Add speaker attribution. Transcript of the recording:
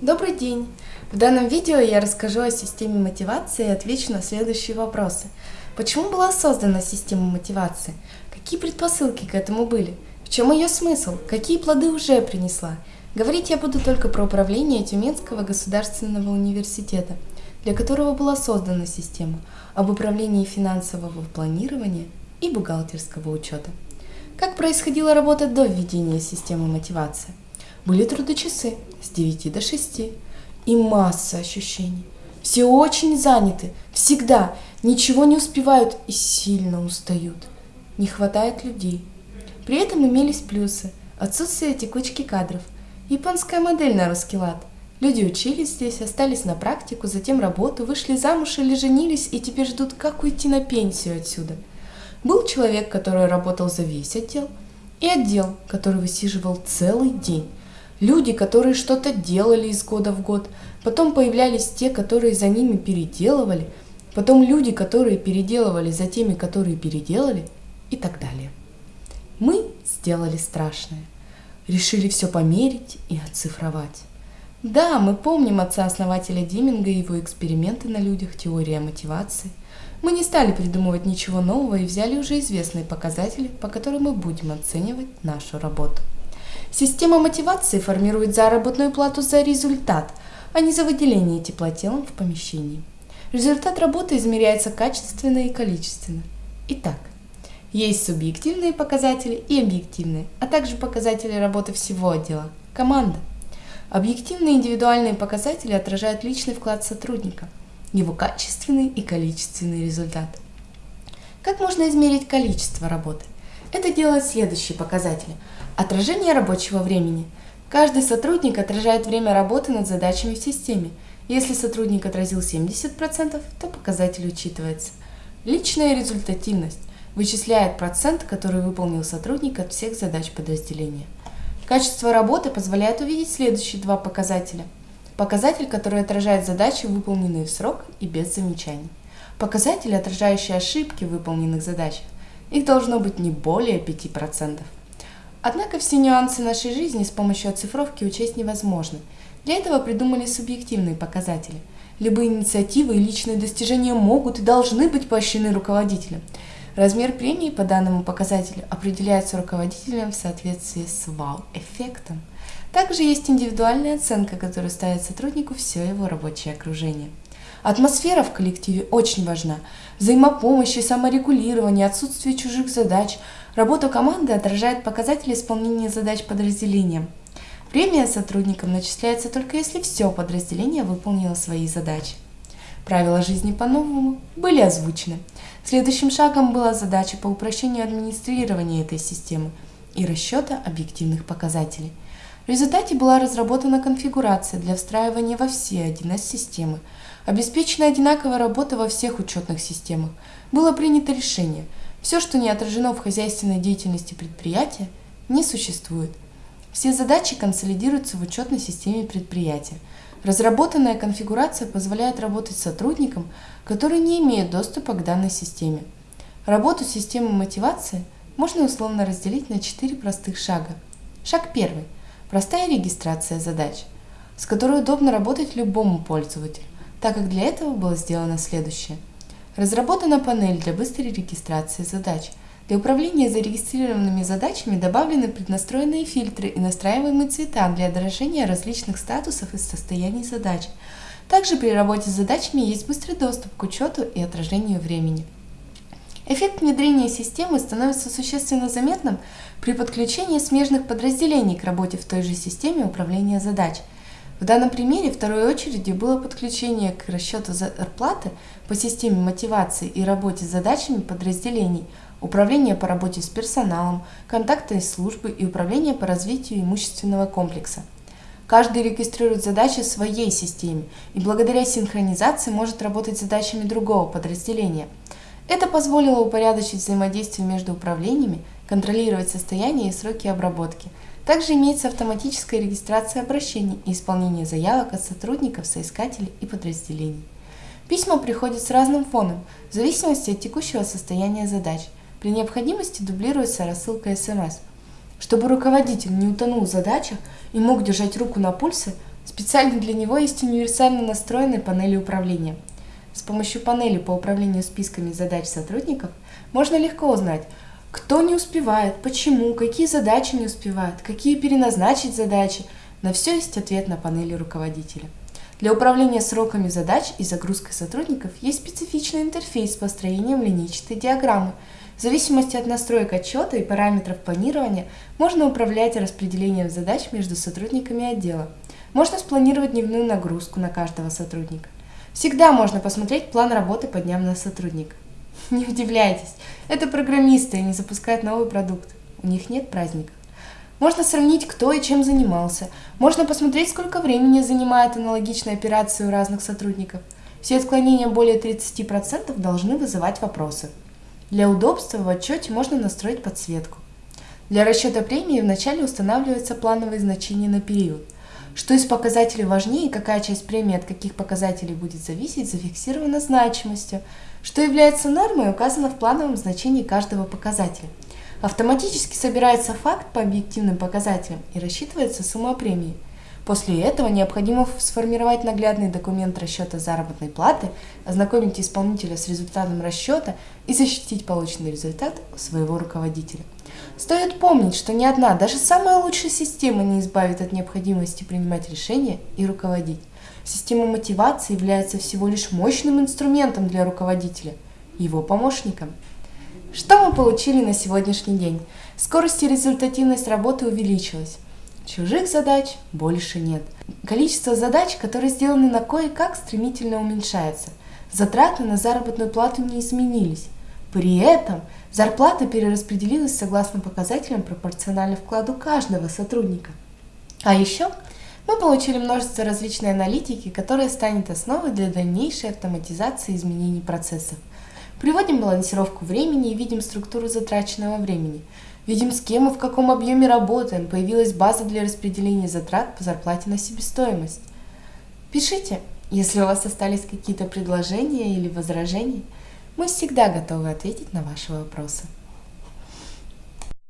Speaker 1: Добрый день! В данном видео я расскажу о системе мотивации и отвечу на следующие вопросы. Почему была создана система мотивации? Какие предпосылки к этому были? В чем ее смысл? Какие плоды уже принесла? Говорить я буду только про управление Тюменского государственного университета, для которого была создана система, об управлении финансового планирования и бухгалтерского учета. Как происходила работа до введения системы мотивации? Были трудочасы с 9 до 6 и масса ощущений. Все очень заняты, всегда, ничего не успевают и сильно устают. Не хватает людей. При этом имелись плюсы. Отсутствие текучки кадров. Японская модель на русский лад. Люди учились здесь, остались на практику, затем работу, вышли замуж или женились и теперь ждут, как уйти на пенсию отсюда. Был человек, который работал за весь отдел, и отдел, который высиживал целый день. Люди, которые что-то делали из года в год, потом появлялись те, которые за ними переделывали, потом люди, которые переделывали за теми, которые переделали, и так далее. Мы сделали страшное. Решили все померить и оцифровать. Да, мы помним отца-основателя Диминга и его эксперименты на людях, теория мотивации. Мы не стали придумывать ничего нового и взяли уже известные показатели, по которым мы будем оценивать нашу работу. Система мотивации формирует заработную плату за результат, а не за выделение теплотелом в помещении. Результат работы измеряется качественно и количественно. Итак, есть субъективные показатели и объективные, а также показатели работы всего отдела – команда. Объективные индивидуальные показатели отражают личный вклад сотрудника, его качественный и количественный результат. Как можно измерить количество работы? Это делают следующие показатели. Отражение рабочего времени. Каждый сотрудник отражает время работы над задачами в системе. Если сотрудник отразил 70%, то показатель учитывается. Личная результативность вычисляет процент, который выполнил сотрудник от всех задач подразделения. Качество работы позволяет увидеть следующие два показателя. Показатель, который отражает задачи, выполненные в срок и без замечаний. Показатели, отражающие ошибки выполненных задачах. Их должно быть не более 5%. Однако все нюансы нашей жизни с помощью оцифровки учесть невозможно. Для этого придумали субъективные показатели. Любые инициативы и личные достижения могут и должны быть поощрены руководителем – Размер премии по данному показателю определяется руководителем в соответствии с вау-эффектом. Также есть индивидуальная оценка, которая ставит сотруднику все его рабочее окружение. Атмосфера в коллективе очень важна. Взаимопомощь и саморегулирование, отсутствие чужих задач. Работа команды отражает показатели исполнения задач подразделения. Премия сотрудникам начисляется только если все подразделение выполнило свои задачи. Правила жизни по-новому были озвучены. Следующим шагом была задача по упрощению администрирования этой системы и расчета объективных показателей. В результате была разработана конфигурация для встраивания во все 1С системы. Обеспечена одинаковая работа во всех учетных системах. Было принято решение, все, что не отражено в хозяйственной деятельности предприятия, не существует. Все задачи консолидируются в учетной системе предприятия – Разработанная конфигурация позволяет работать сотрудникам, которые не имеют доступа к данной системе. Работу системы мотивации можно условно разделить на четыре простых шага. Шаг первый – простая регистрация задач, с которой удобно работать любому пользователю, так как для этого было сделано следующее. Разработана панель для быстрой регистрации задач – для управления зарегистрированными задачами добавлены преднастроенные фильтры и настраиваемые цвета для отражения различных статусов и состояний задач. Также при работе с задачами есть быстрый доступ к учету и отражению времени. Эффект внедрения системы становится существенно заметным при подключении смежных подразделений к работе в той же системе управления задач. В данном примере второй очередью было подключение к расчету зарплаты по системе мотивации и работе с задачами подразделений – управление по работе с персоналом, контактной службы и управление по развитию имущественного комплекса. Каждый регистрирует задачи в своей системе и благодаря синхронизации может работать с задачами другого подразделения. Это позволило упорядочить взаимодействие между управлениями, контролировать состояние и сроки обработки. Также имеется автоматическая регистрация обращений и исполнение заявок от сотрудников, соискателей и подразделений. Письма приходят с разным фоном, в зависимости от текущего состояния задач – при необходимости дублируется рассылка СМС. Чтобы руководитель не утонул в задачах и мог держать руку на пульсе, Специально для него есть универсально настроенные панели управления. Помощью панели по управлению списками задач сотрудников можно легко узнать, кто не успевает, почему, какие задачи не успевают, какие переназначить задачи. На все есть ответ на панели руководителя. Для управления сроками задач и загрузкой сотрудников есть специфичный интерфейс с построением линейчатой диаграммы. В зависимости от настроек отчета и параметров планирования можно управлять распределением задач между сотрудниками отдела. Можно спланировать дневную нагрузку на каждого сотрудника. Всегда можно посмотреть план работы по дням на сотрудника. Не удивляйтесь, это программисты, они запускают новый продукт. У них нет праздников. Можно сравнить, кто и чем занимался. Можно посмотреть, сколько времени занимает аналогичная операция у разных сотрудников. Все отклонения более 30% должны вызывать вопросы. Для удобства в отчете можно настроить подсветку. Для расчета премии вначале устанавливаются плановые значения на период. Что из показателей важнее и какая часть премии от каких показателей будет зависеть, зафиксировано значимостью. Что является нормой, указано в плановом значении каждого показателя. Автоматически собирается факт по объективным показателям и рассчитывается сумма премии. После этого необходимо сформировать наглядный документ расчета заработной платы, ознакомить исполнителя с результатом расчета и защитить полученный результат своего руководителя. Стоит помнить, что ни одна, даже самая лучшая система не избавит от необходимости принимать решения и руководить. Система мотивации является всего лишь мощным инструментом для руководителя, его помощником. Что мы получили на сегодняшний день? Скорость и результативность работы увеличилась. Чужих задач больше нет. Количество задач, которые сделаны на кое-как, стремительно уменьшается. Затраты на заработную плату не изменились. При этом зарплата перераспределилась согласно показателям пропорционально вкладу каждого сотрудника. А еще мы получили множество различной аналитики, которая станет основой для дальнейшей автоматизации изменений процессов. Приводим балансировку времени и видим структуру затраченного времени – Видим, с кем и в каком объеме работаем. Появилась база для распределения затрат по зарплате на себестоимость. Пишите, если у вас остались какие-то предложения или возражения. Мы всегда готовы ответить на ваши вопросы.